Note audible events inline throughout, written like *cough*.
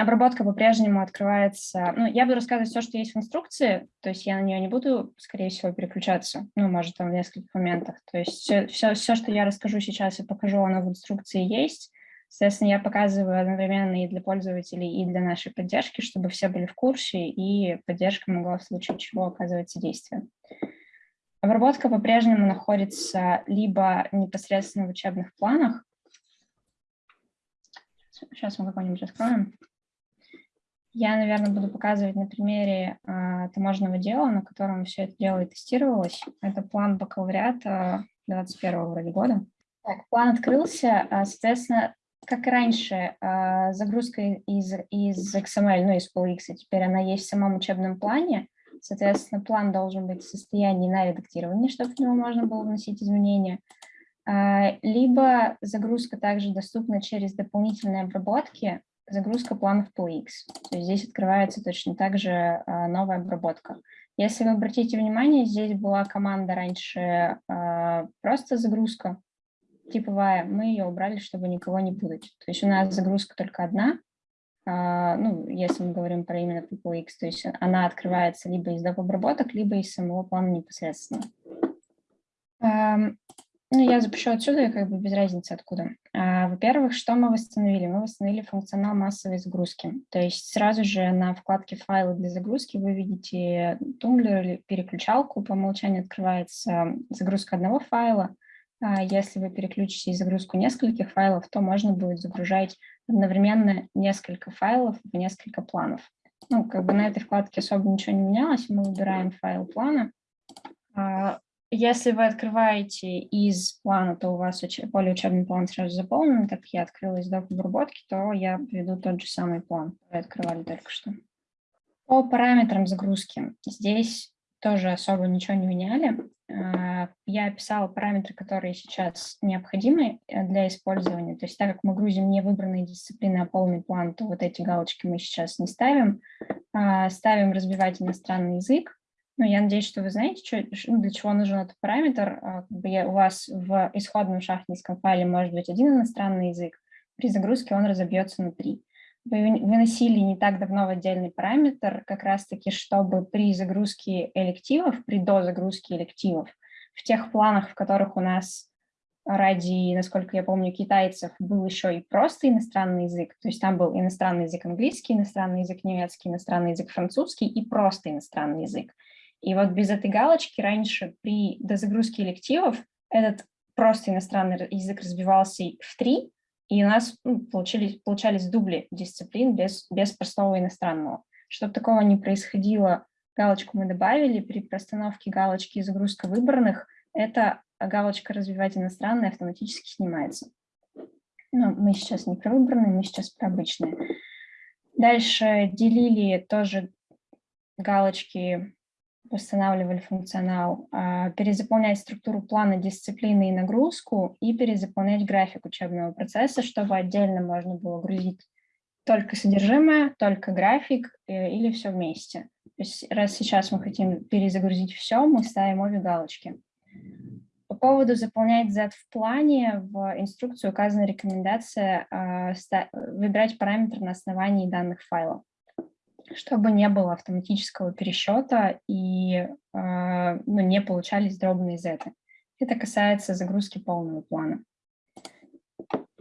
Обработка по-прежнему открывается. Ну, я буду рассказывать все, что есть в инструкции, то есть я на нее не буду, скорее всего, переключаться, ну, может, там в нескольких моментах. То есть все, все, все что я расскажу сейчас и покажу, оно в инструкции есть. Соответственно, я показываю одновременно и для пользователей, и для нашей поддержки, чтобы все были в курсе, и поддержка могла в случае чего оказывать содействие. Обработка по-прежнему находится либо непосредственно в учебных планах. Сейчас мы какой-нибудь откроем. Я, наверное, буду показывать на примере а, таможенного дела, на котором все это дело и тестировалось. Это план бакалавриата 21 вроде года. Так, план открылся, а, соответственно, как раньше, а, загрузка из, из XML, ну, из PolX, теперь она есть в самом учебном плане. Соответственно, план должен быть в состоянии на редактирование, чтобы в него можно было вносить изменения. Либо загрузка также доступна через дополнительные обработки, загрузка планов PolX. То есть здесь открывается точно так же а, новая обработка. Если вы обратите внимание, здесь была команда раньше просто загрузка, типовая, мы ее убрали, чтобы никого не путать. То есть у нас загрузка только одна, а, ну, если мы говорим про именно PPX, то есть она открывается либо из доп. обработок, либо из самого плана непосредственно. Ну, я запишу отсюда, как бы без разницы откуда. А, во-первых, что мы восстановили? Мы восстановили функционал массовой загрузки. То есть сразу же на вкладке «Файлы для загрузки» вы видите тумблер или переключалку. По умолчанию открывается загрузка одного файла, а если вы переключите загрузку нескольких файлов, то можно будет загружать одновременно несколько файлов в несколько планов. Ну, как бы на этой вкладке особо ничего не менялось, мы выбираем файл плана. Если вы открываете из плана, то у вас поле учебный план сразу заполнен, так я открыла из доп. обработки, то я введу тот же самый план, который открывали только что. По параметрам загрузки. Здесь тоже особо ничего не меняли. А, я описала параметры, которые сейчас необходимы э, для использования. То есть так как мы грузим не выбранные дисциплины, а полный план, то вот эти галочки мы сейчас не ставим. А, ставим разбивать иностранный язык. Ну, я надеюсь, что вы знаете, что, ну, для чего нужен этот параметр. А, у вас в исходном шахтинском файле может быть один иностранный язык. При загрузке он разобьется на три выносили не так давно в отдельный параметр, как раз-таки, чтобы при загрузке элективов, при дозагрузке элективов, в тех планах, в которых у нас ради, насколько я помню, китайцев был еще и просто иностранный язык, то есть там был иностранный язык английский, иностранный язык немецкий, иностранный язык французский и просто иностранный язык. И вот без этой галочки раньше при дозагрузке элективов этот просто иностранный язык разбивался в три, и у нас ну, получились, получались дубли дисциплин без, без простого иностранного. Чтобы такого не происходило, галочку мы добавили. При простановке галочки загрузка выбранных, эта галочка «Развивать иностранные» автоматически снимается. Но мы сейчас не про выбранные, мы сейчас про обычные. Дальше делили тоже галочки восстанавливали функционал, а, перезаполнять структуру плана дисциплины и нагрузку и перезаполнять график учебного процесса, чтобы отдельно можно было грузить только содержимое, только график э, или все вместе. То есть раз сейчас мы хотим перезагрузить все, мы ставим обе галочки. По поводу заполнять Z в плане, в инструкции указана рекомендация а, выбирать параметр на основании данных файлов чтобы не было автоматического пересчета и э, ну, не получались дробные зеты. Это касается загрузки полного плана.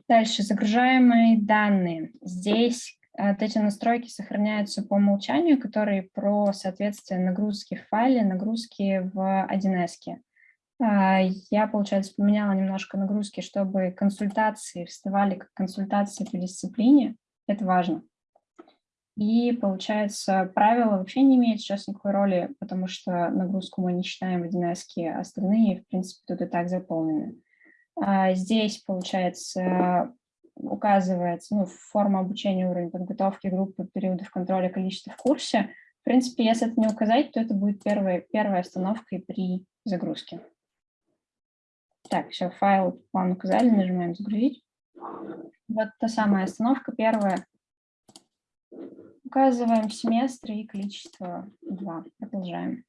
Дальше, загружаемые данные. Здесь вот эти настройки сохраняются по умолчанию, которые про соответствие нагрузки в файле, нагрузки в 1С. А, я, получается, поменяла немножко нагрузки, чтобы консультации вставали как консультации по дисциплине. Это важно. И, получается, правила вообще не имеют сейчас никакой роли, потому что нагрузку мы не считаем в 1С, остальные, в принципе, тут и так заполнены. А здесь, получается, указывается ну, форма обучения, уровень подготовки группы, периодов контроля, количество в курсе. В принципе, если это не указать, то это будет первая, первая остановка при загрузке. Так, все, файл, план указали, нажимаем «Загрузить». Вот та самая остановка первая, Указываем семестры и количество 2. Продолжаем.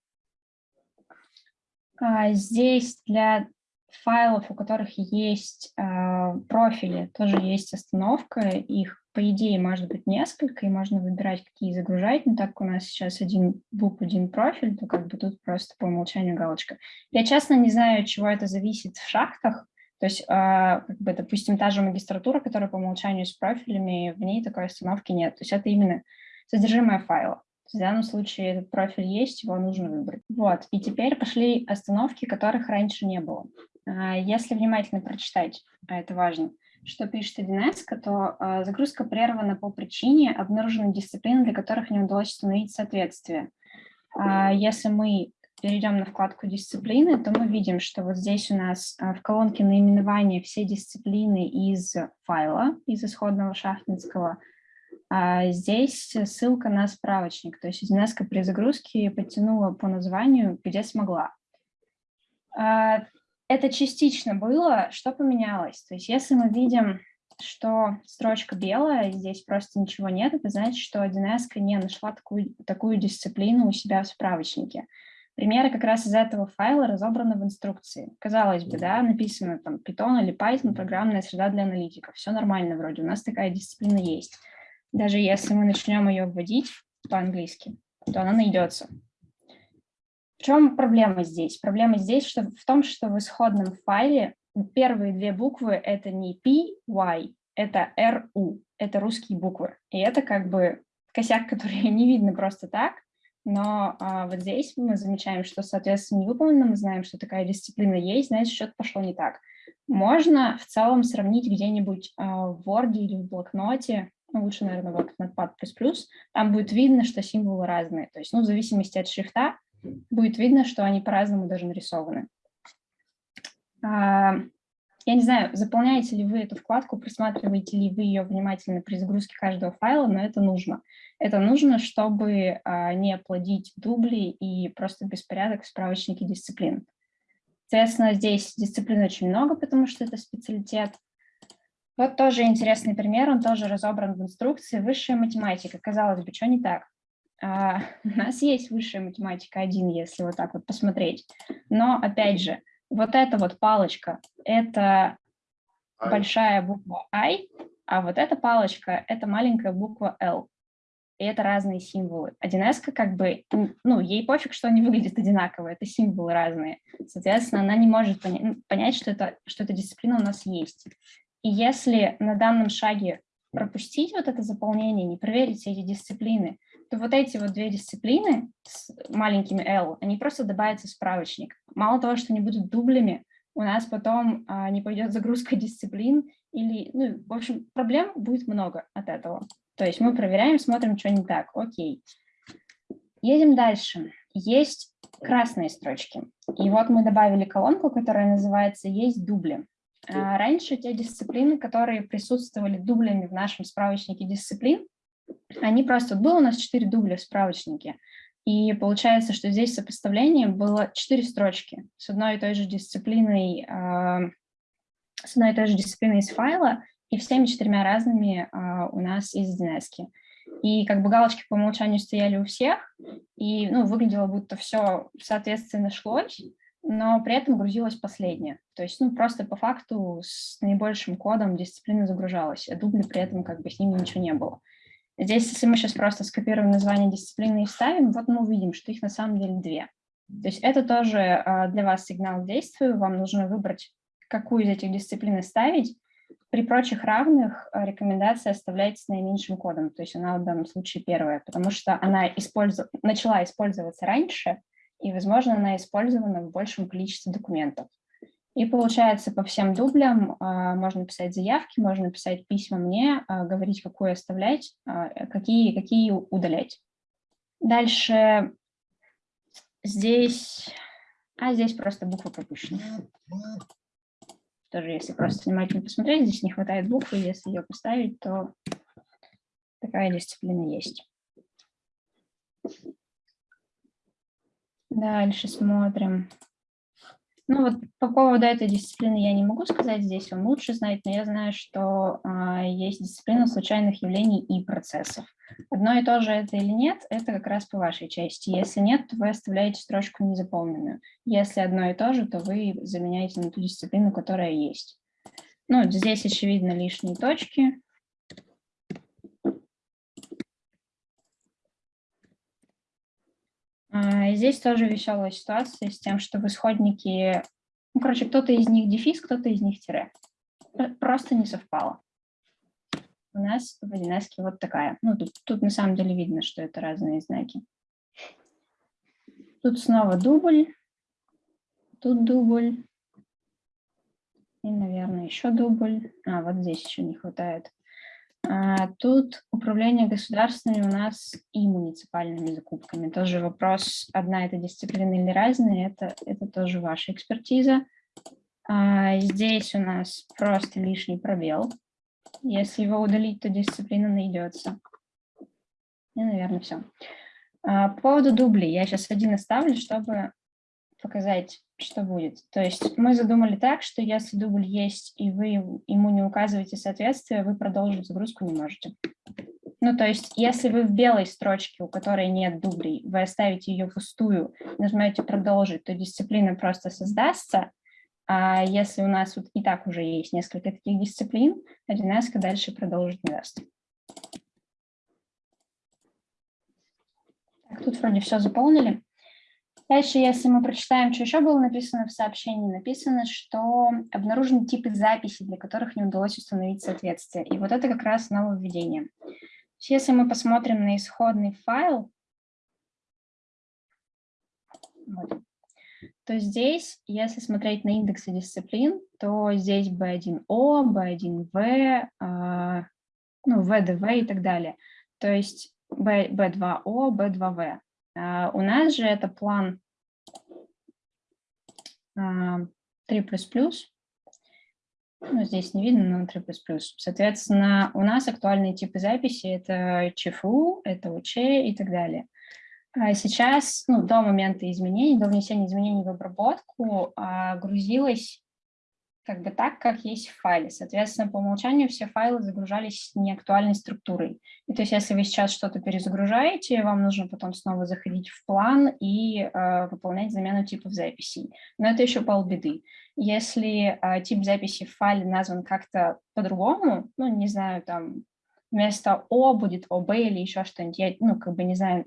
А здесь для файлов, у которых есть э, профили, тоже есть остановка. Их, по идее, может быть несколько, и можно выбирать, какие загружать. Но так как у нас сейчас один бук, один профиль, то как бы тут просто по умолчанию галочка. Я честно не знаю, от чего это зависит в шахтах. То есть, э, как бы, допустим, та же магистратура, которая по умолчанию с профилями, в ней такой остановки нет. То есть это именно содержимое файла. В данном случае этот профиль есть, его нужно выбрать. Вот, и теперь пошли остановки, которых раньше не было. А, если внимательно прочитать, а это важно, что пишет 1С, то а, загрузка прервана по причине обнаруженной дисциплины, для которых не удалось установить соответствие. Если мы перейдем на вкладку дисциплины, то мы видим, что вот здесь у нас в колонке наименования все дисциплины из файла, из исходного шахтинского, а здесь ссылка на справочник, то есть 1С при загрузке подтянула по названию, где смогла. Это частично было. Что поменялось? То есть если мы видим, что строчка белая, здесь просто ничего нет, это значит, что 1С не нашла такую, такую дисциплину у себя в справочнике. Примеры как раз из этого файла разобраны в инструкции. Казалось бы, да, написано там Python или Python, программная среда для аналитиков. Все нормально вроде, у нас такая дисциплина есть. Даже если мы начнем ее вводить по-английски, то она найдется. В чем проблема здесь? Проблема здесь что, в том, что в исходном файле первые две буквы это не P, Y, это R, U, это русские буквы. И это как бы косяк, который *laughs* не видно просто так, но а, вот здесь мы замечаем, что, соответственно, не выполнено, мы знаем, что такая дисциплина есть, значит, что-то пошло не так. Можно в целом сравнить где-нибудь а, в Word или в блокноте, ну, лучше, наверное, в Notepad++, там будет видно, что символы разные. То есть, ну, в зависимости от шрифта, будет видно, что они по-разному даже нарисованы. А, я не знаю, заполняете ли вы эту вкладку, просматриваете ли вы ее внимательно при загрузке каждого файла, но это нужно. Это нужно, чтобы а, не плодить дубли и просто беспорядок в справочнике дисциплин. Соответственно, здесь дисциплин очень много, потому что это специалитет. Вот тоже интересный пример, он тоже разобран в инструкции. Высшая математика. Казалось бы, что не так? А, *laughs* у нас есть высшая математика 1, если вот так вот посмотреть. Но, опять же, вот эта вот палочка – это I. большая буква I, а вот эта палочка – это маленькая буква L. И это разные символы. 1С как бы, ну, ей пофиг, что они выглядят одинаково, это символы разные. Соответственно, она не может понять, понять что, это, что эта дисциплина у нас есть. И если на данном шаге пропустить вот это заполнение, не проверить эти дисциплины, то вот эти вот две дисциплины с маленькими L, они просто добавятся в справочник. Мало того, что они будут дублями, у нас потом а, не пойдет загрузка *laughs* дисциплин, или, ну, в общем, проблем будет много от этого. То есть мы проверяем, смотрим, что не так. Окей. Едем дальше. Есть красные строчки. И вот мы добавили колонку, которая называется «Есть дубли». А раньше те дисциплины, которые присутствовали дублями в нашем справочнике дисциплин, они просто, было у нас 4 дубля в справочнике, и получается, что здесь сопоставление было 4 строчки с одной и той же дисциплиной, э, с одной и той же дисциплиной из файла, и всеми четырьмя разными э, у нас из DNS. И как бы галочки по умолчанию стояли у всех, и ну, выглядело, будто все соответственно шлось, но при этом грузилась последняя. То есть ну, просто по факту с наибольшим кодом дисциплина загружалась, а дубли при этом как бы с ними ничего не было. Здесь, если мы сейчас просто скопируем название дисциплины и вставим, вот мы увидим, что их на самом деле две. То есть это тоже а, для вас сигнал действию, вам нужно выбрать, какую из этих дисциплин ставить. При прочих равных а, рекомендация оставлять с наименьшим кодом, то есть она в данном случае первая, потому что она использу... начала использоваться раньше, и, возможно, она использована в большем количестве документов. И получается, по всем дублям а, можно писать заявки, можно писать письма мне, а, говорить, какую оставлять, а, какие, какие удалять. Дальше здесь, а здесь просто буквы пропущены. Тоже, если просто внимательно посмотреть, здесь не хватает буквы, если ее поставить, то такая дисциплина есть. Дальше смотрим. Ну вот по поводу этой дисциплины я не могу сказать, здесь он лучше знает, но я знаю, что а, есть дисциплина случайных явлений и процессов. Одно и то же это или нет, это как раз по вашей части. Если нет, то вы оставляете строчку незаполненную. Если одно и то же, то вы заменяете на ту дисциплину, которая есть. Ну, здесь очевидно лишние точки. А, здесь тоже веселая ситуация с тем, что в исходнике, ну, короче, кто-то из них дефис, кто-то из них тире. Просто не совпало. У нас в 1 вот такая. Ну, тут, тут на самом деле видно, что это разные знаки. Тут снова дубль, тут дубль. И, наверное, еще дубль. А, вот здесь еще не хватает. А, тут управление государственными у нас и муниципальными закупками. Тоже вопрос, одна это дисциплина или разные, это, это тоже ваша экспертиза. А, здесь у нас просто лишний пробел. Если его удалить, то дисциплина найдется. И, наверное, все. А, по поводу дублей я сейчас один оставлю, чтобы показать, что будет. То есть мы задумали так, что если дубль есть, и вы ему не указываете соответствие, вы продолжить загрузку не можете. Ну, то есть, если вы в белой строчке, у которой нет дублей, вы оставите ее пустую, нажмете «Продолжить», то дисциплина просто создастся, а если у нас вот и так уже есть несколько таких дисциплин, 1С дальше продолжить не даст. Тут вроде все заполнили. Дальше, если мы прочитаем, что еще было написано в сообщении, написано, что обнаружены типы записей, для которых не удалось установить соответствие. И вот это как раз нововведение. Если мы посмотрим на исходный файл, вот, то здесь, если смотреть на индексы дисциплин, то здесь B1O, B1V, э, ну, VDV и так далее. То есть B, B2O, B2V. Uh, у нас же это план uh, 3++, ну, здесь не видно, но 3++. Соответственно, у нас актуальные типы записи – это ЧФУ, это УЧ и так далее. А сейчас, ну, до момента изменений, до внесения изменений в обработку, а, грузилось как бы так, как есть в файле. Соответственно, по умолчанию все файлы загружались неактуальной структурой. И то есть если вы сейчас что-то перезагружаете, вам нужно потом снова заходить в план и э, выполнять замену типов записей. Но это еще полбеды. Если э, тип записи в файле назван как-то по-другому, ну, не знаю, там, вместо О будет ОБ или еще что-нибудь. Я, ну, как бы не знаю,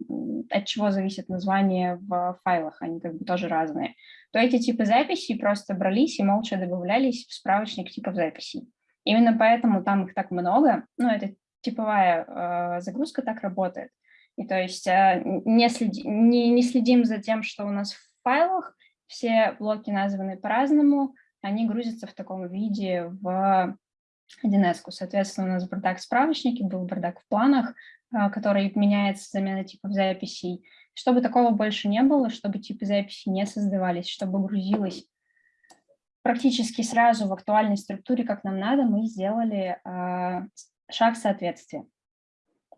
от чего зависит название в файлах, они как бы тоже разные. То эти типы записей просто брались и молча добавлялись в справочник типов записей. Именно поэтому там их так много, ну, это типовая э, загрузка так работает. И то есть э, не, следи, не, не следим за тем, что у нас в файлах, все блоки названы по-разному, они грузятся в таком виде в 1С. Соответственно, у нас бардак в справочнике, был бардак в планах, который меняется замена типов записей. Чтобы такого больше не было, чтобы типы записей не создавались, чтобы грузилось практически сразу в актуальной структуре, как нам надо, мы сделали э, шаг соответствия.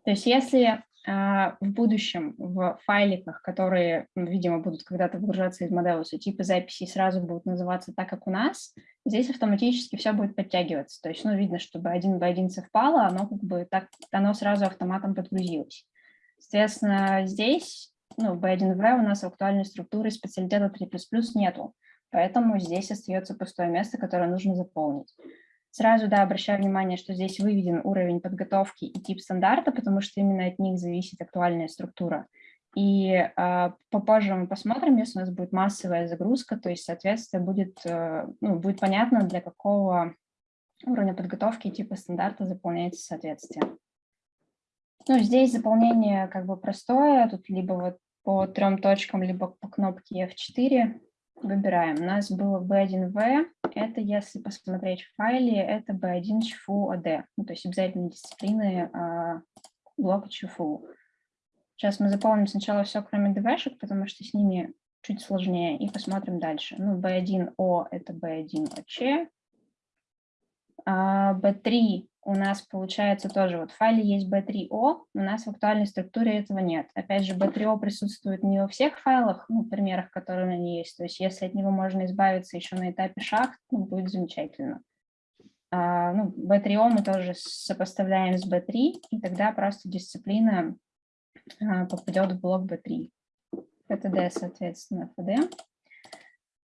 То есть если а, в будущем в файликах, которые, ну, видимо, будут когда-то выгружаться из Modelus, типы записей сразу будут называться так, как у нас, здесь автоматически все будет подтягиваться. То есть, ну, видно, чтобы один в один совпало, оно как бы так, оно сразу автоматом подгрузилось. Соответственно, здесь, ну, B1V у нас актуальной структуры специалитета 3++ нету, поэтому здесь остается пустое место, которое нужно заполнить. Сразу, да, обращаю внимание, что здесь выведен уровень подготовки и тип стандарта, потому что именно от них зависит актуальная структура. И э, попозже мы посмотрим, если у нас будет массовая загрузка, то есть, соответственно, будет, э, ну, будет понятно, для какого уровня подготовки типа стандарта заполняется соответствие. Ну, здесь заполнение как бы простое, тут либо вот по трем точкам, либо по кнопке F4 выбираем. У нас было B1V, это если посмотреть в файле, это B1 ЧФУ ОД, ну, то есть обязательно дисциплины а, блока ЧФУ. Сейчас мы заполним сначала все, кроме ДВшек, потому что с ними чуть сложнее, и посмотрим дальше. Ну, B1O это B1OC, B3 у нас получается тоже, вот в файле есть B3O, у нас в актуальной структуре этого нет. Опять же, B3O присутствует не во всех файлах, ну, примерах, которые на ней есть. То есть если от него можно избавиться еще на этапе шахт, ну, будет замечательно. А, ну, B3O мы тоже сопоставляем с B3, и тогда просто дисциплина а, попадет в блок B3. ПТД, соответственно, ФД.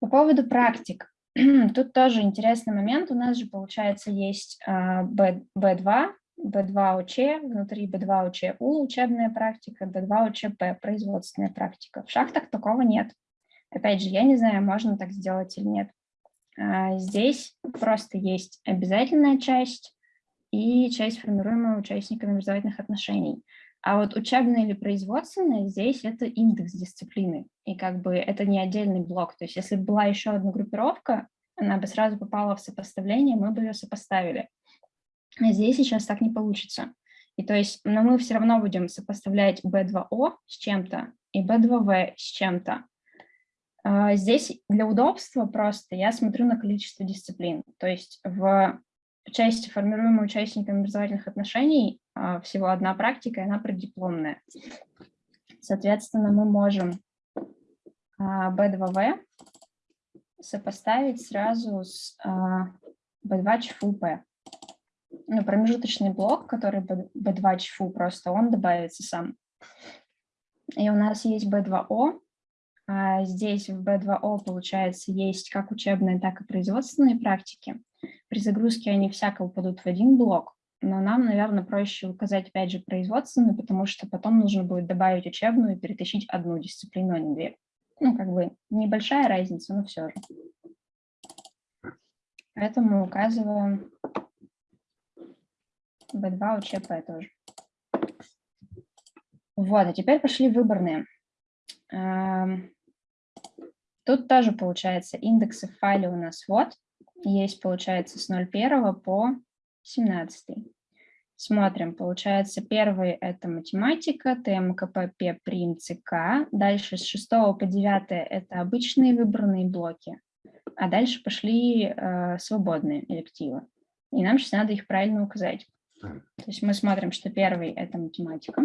По поводу практик. *clears throat* Тут тоже интересный момент. У нас же, получается, есть B, B2, B2ОЧ, внутри B2ОЧУ учебная практика, B2ОЧП производственная практика. В шахтах такого нет. Опять же, я не знаю, можно так сделать или нет. А, здесь просто есть обязательная часть и часть, формируемая участниками образовательных отношений. А вот учебное или производственное здесь это индекс дисциплины. И как бы это не отдельный блок. То есть если бы была еще одна группировка, она бы сразу попала в сопоставление, мы бы ее сопоставили. А здесь сейчас так не получится. И то есть, но мы все равно будем сопоставлять B2O с чем-то и B2V с чем-то. А здесь для удобства просто я смотрю на количество дисциплин. То есть в части, формируемой участниками образовательных отношений, а, всего одна практика, и она преддипломная. Соответственно, мы можем B2V а, сопоставить сразу с B2 ЧФУП. Ну, промежуточный блок, который B2 ЧФУ, просто он добавится сам. И у нас есть B2O. Здесь в B2O, получается, есть как учебные, так и производственные практики. При загрузке они всяко упадут в один блок, но нам, наверное, проще указать, опять же, производственную, потому что потом нужно будет добавить учебную и перетащить одну дисциплину, а не две. Ну, как бы небольшая разница, но все же. Поэтому указываем B2 УЧП тоже. Вот, а теперь пошли выборные. Тут тоже получается индексы в файле у нас вот есть, получается, с 01 по 17. Смотрим, получается, первый – это математика, ТМКП, ПРИМ, ЦК. Дальше с 6 по 9 – это обычные выбранные блоки. А дальше пошли э, свободные элективы. И нам сейчас надо их правильно указать. То есть мы смотрим, что первый – это математика.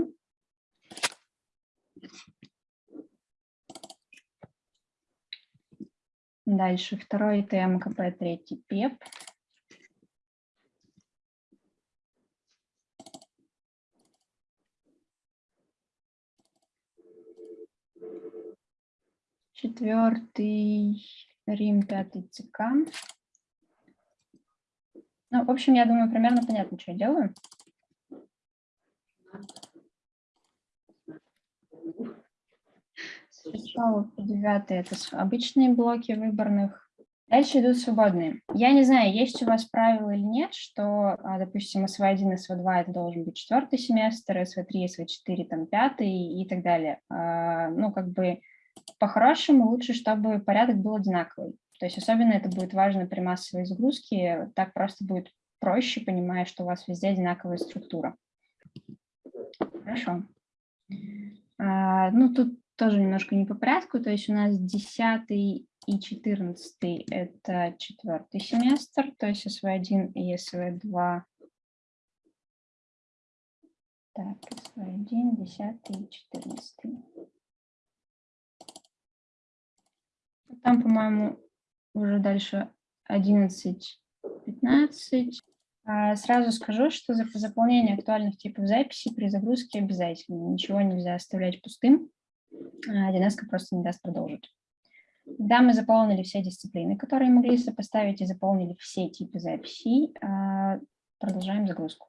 Дальше второй ТМКП, третий ПЕП. Четвертый Рим, пятый ЦК. Ну, в общем, я думаю, примерно понятно, что я делаю. Сначала по 9 это обычные блоки выборных. Дальше идут свободные. Я не знаю, есть у вас правило или нет, что, а, допустим, СВ1 и СВ2 это должен быть четвертый семестр, СВ3, СВ4 там пятый и так далее. А, ну, как бы по-хорошему лучше, чтобы порядок был одинаковый. То есть особенно это будет важно при массовой загрузке, так просто будет проще, понимая, что у вас везде одинаковая структура. Хорошо. А, ну, тут тоже немножко не по порядку, то есть у нас 10 и 14 это четвертый семестр, то есть СВ1 и СВ2. Так, СВ1, 10 и 14. Там, по-моему, уже дальше 11, 15. А, сразу скажу, что за заполнение актуальных типов записи при загрузке обязательно. Ничего нельзя оставлять пустым. А, просто не даст продолжить. Когда мы заполнили все дисциплины, которые могли сопоставить, и заполнили все типы записей, а, продолжаем загрузку.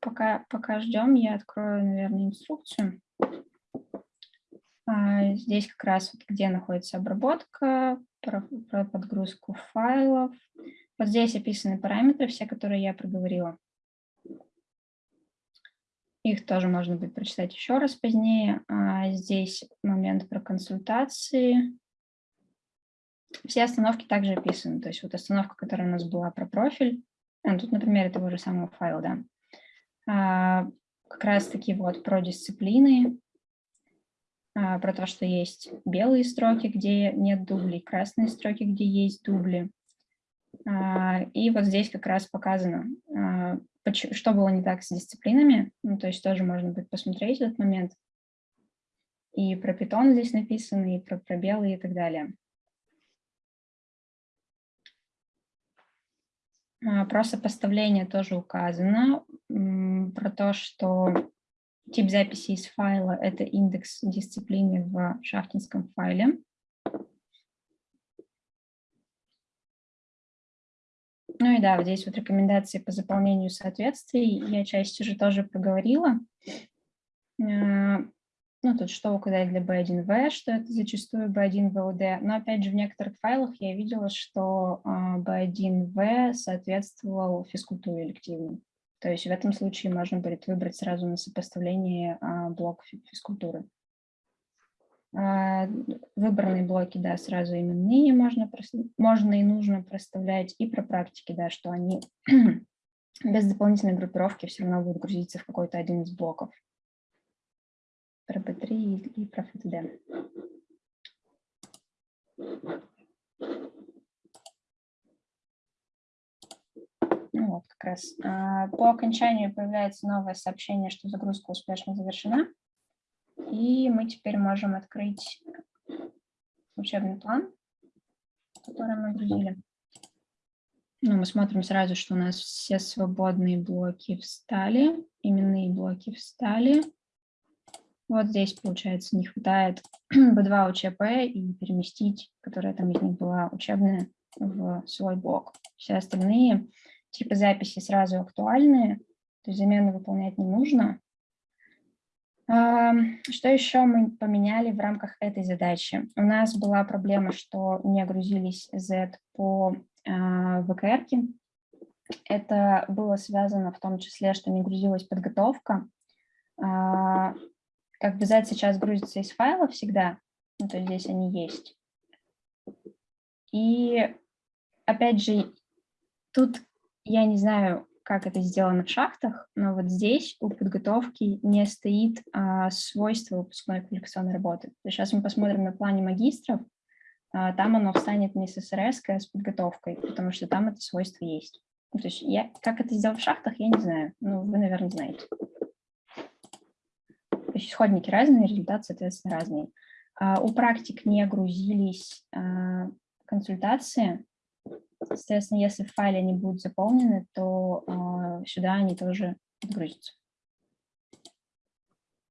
Пока, пока ждем, я открою, наверное, инструкцию. А, здесь как раз вот где находится обработка, про, про подгрузку файлов. Вот здесь описаны параметры, все, которые я проговорила. Их тоже можно будет прочитать еще раз позднее. А здесь момент про консультации. Все остановки также описаны. То есть вот остановка, которая у нас была про профиль. А, тут, например, того же самого файла, да. А, как раз таки вот про дисциплины, а, про то, что есть белые строки, где нет дублей, красные строки, где есть дубли. А, и вот здесь как раз показано, а, что было не так с дисциплинами. Ну, то есть тоже можно будет посмотреть этот момент. И про питон здесь написано, и про пробелы и так далее. А, про сопоставление тоже указано, про то, что тип записи из файла – это индекс дисциплины в шахтинском файле. Ну и да, вот здесь вот рекомендации по заполнению соответствий. Я часть уже тоже проговорила. А, ну, тут что указать для B1V, что это зачастую B1VOD. Но опять же, в некоторых файлах я видела, что B1V а, соответствовал физкультуре элективной. То есть в этом случае можно будет выбрать сразу на сопоставление а, блок физкультуры. А, выбранные блоки, да, сразу именные можно, можно и нужно проставлять, и про практики, да, что они *clears throat* без дополнительной группировки все равно будут грузиться в какой-то один из блоков про B3 и про FTD. Ну вот, как раз. А, по окончанию появляется новое сообщение, что загрузка успешно завершена. И мы теперь можем открыть учебный план, который мы грузили. Ну, мы смотрим сразу, что у нас все свободные блоки встали, именные блоки встали. Вот здесь, получается, не хватает *clears throat* B2 УЧП и переместить, которая там из них была учебная, в свой блок. Все остальные типы записи сразу актуальные, то есть замены выполнять не нужно. Что еще мы поменяли в рамках этой задачи? У нас была проблема, что не грузились Z по а, ВКР. -ке. Это было связано в том числе, что не грузилась подготовка. А, как бы Z сейчас грузится из файла всегда, ну, то есть здесь они есть. И опять же, тут я не знаю, как это сделано в шахтах, но вот здесь у подготовки не стоит а, свойство выпускной квалификационной работы. Сейчас мы посмотрим на плане магистров, а, там оно встанет не с СРС, а с подготовкой, потому что там это свойство есть. Ну, то есть я, как это сделать в шахтах, я не знаю. Ну, вы, наверное, знаете. То есть исходники разные, результаты, соответственно, разные. А, у практик не грузились а, консультации, Соответственно, если в файле они будут заполнены, то э, сюда они тоже грузятся.